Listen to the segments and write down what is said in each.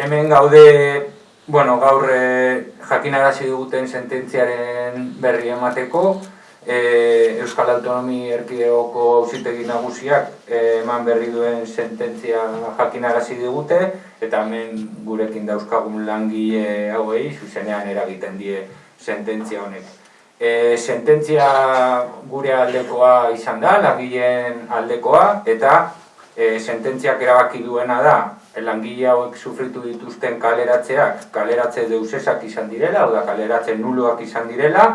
hemen gaude, bueno, gaur e, jakinarazi duguten sententziaren berri emateko, e, Euskal Autonomi Erkidegoko auzitegi nagusiak e, eman berri duen sententzia jakinarazi digute, eta hemen gurekin dauzkagun langile hauei, zuzenean eragiten die sententzia honek. E, sententzia gure aldekoa izan da, langileen aldekoa, eta e, sententziak erabaki duena da, langile hauek sufritu dituzten kaleratzeak, kaleratze deusesak izan direla, oda kaleratze nuloak izan direla,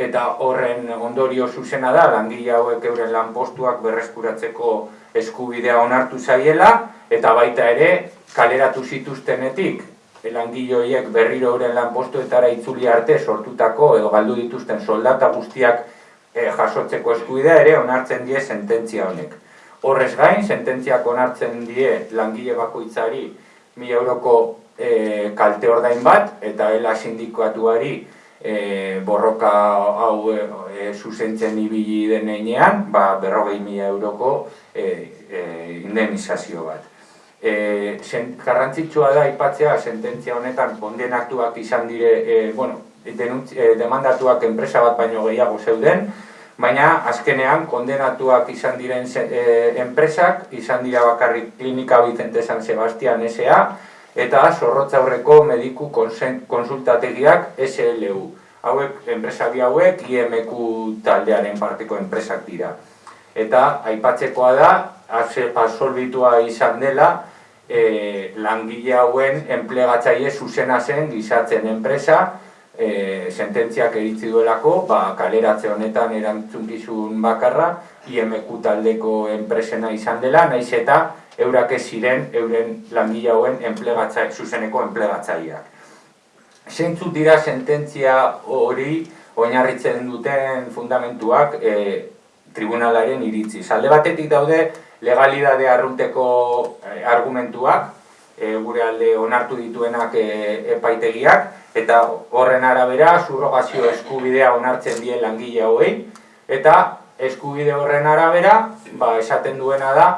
eta horren ondorio zuzena da, langile hauek euren lanpostuak berreskuratzeko eskubidea onartu zaiela, eta baita ere, kaleratu zituztenetik, langile horiek berriro euren lanpostuetara itzuli arte sortutako, edo galdu dituzten soldata guztiak eh, jasotzeko eskubidea ere onartzen die sententzia honek. Horrez gain, sententziak onartzen die langile bakoitzari mi euroko e, kalte ordain bat, eta ela sindikatuari e, borroka hau e, zuzentzen ibili denean, ba, berrogei mila euroko e, e, indemnizazio bat. E, garrantzitsua da ipatzea sententzia honetan kondenatuak izan dire, e, bueno, denuntz, e, demandatuak enpresa bat baino gehiago zeuden, baina azkenean kondenatuak izan diren e, enpresak, izan dira bakarrik klinika Vicente San Sebastian S.A. eta zorrotza aurreko mediku konsultategiak SLU. Hauek, enpresari hauek, IMQ taldearen parteko enpresak dira. Eta aipatzekoa da, absolbitua izan dela, e, langile hauen enplegatzaile zuzena zen gizatzen enpresa, e, sententziak eritzi duelako, ba, kaleratze honetan erantzunkizun bakarra, IMQ taldeko enpresena izan dela, naiz eta eurak ez ziren euren langile hauen enplegatzai, zuzeneko enplegatzaileak. Zeintzu dira sententzia hori oinarritzen duten fundamentuak e, tribunalaren iritzi. Alde batetik daude legalidade arrunteko e, argumentuak, e, gure alde onartu dituenak e, epaitegiak, eta horren arabera surrogazio eskubidea onartzen die langile hauei. Eta eskubide horren arabera ba, esaten duena da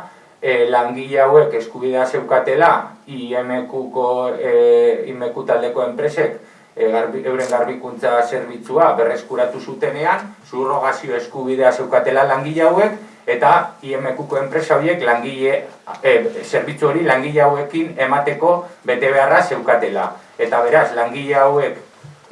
e, langile hauek eskubidea zeukatela IMQ-ko e, taldeko enpresek e, euren garbikuntza zerbitzua berreskuratu zutenean surrogazio eskubidea zeukatela langile hauek eta IMQ-ko enpresa horiek langile e, zerbitzu hori langile hauekin emateko bete beharra zeukatela eta beraz, langile hauek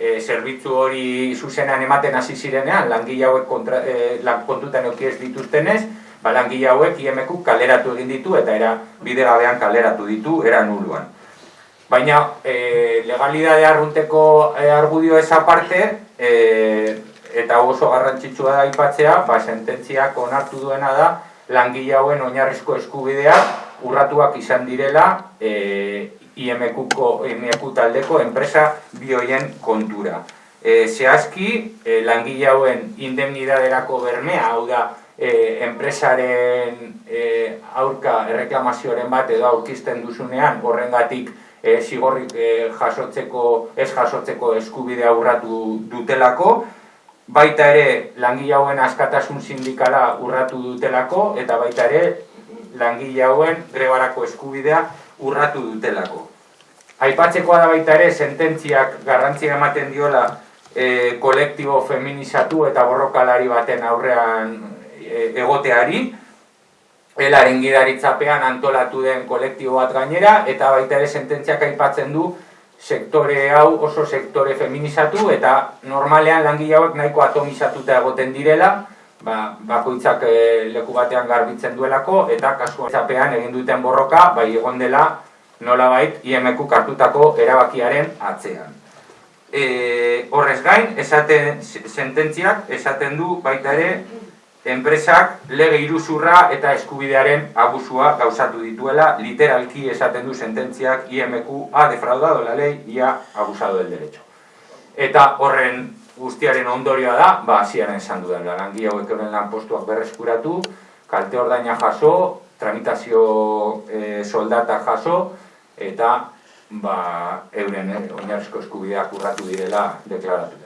e, zerbitzu hori zuzenean ematen hasi zirenean, langile hauek kontra, e, kontutan eukiez dituztenez, ba, langile hauek IMQ kaleratu egin ditu eta era bide gabean kaleratu ditu, era nuluan. Baina, e, legalidade arrunteko e, argudio eza parte, e, eta oso garrantzitsua da ipatzea, ba, sententziak onartu duena da, langile hauen oinarrizko eskubidea urratuak izan direla e, IMQ-ko IMQ taldeko enpresa bioien kontura. E, zehazki, e, langile hauen indemnidaderako bermea, hau da, e, enpresaren e, aurka erreklamazioaren bat edo aurkisten duzunean, horrengatik e, zigorrik e, jasotzeko, ez jasotzeko eskubide urratu dutelako, baita ere langile hauen askatasun sindikala urratu dutelako, eta baita ere langile hauen grebarako eskubidea urratu dutelako. Aipatzekoa da baita ere, sententziak garrantzia ematen diola e, kolektibo feminizatu eta borrokalari baten aurrean e, egoteari, elaren gidaritzapean antolatu den kolektibo bat gainera, eta baita ere sententziak aipatzen du sektore hau oso sektore feminizatu eta normalean langile hauek nahiko atomizatuta egoten direla, ba, bakoitzak e, leku batean garbitzen duelako eta kasuan egin duten borroka bai egon dela nolabait IMQ kartutako erabakiaren atzean. E, horrez gain, esaten sententziak esaten du baita ere enpresak lege iruzurra eta eskubidearen abusua gauzatu dituela, literalki esaten du sententziak IMQ ha defraudado la ley y ha abusado del derecho. Eta horren guztiaren ondorioa da, ba, ziaren esan dudan, langi hauek euren lan postuak berreskuratu, kalte ordaina jaso, tramitazio e, soldata jaso, eta ba, euren eh, oinarrizko eskubideak urratu direla deklaratu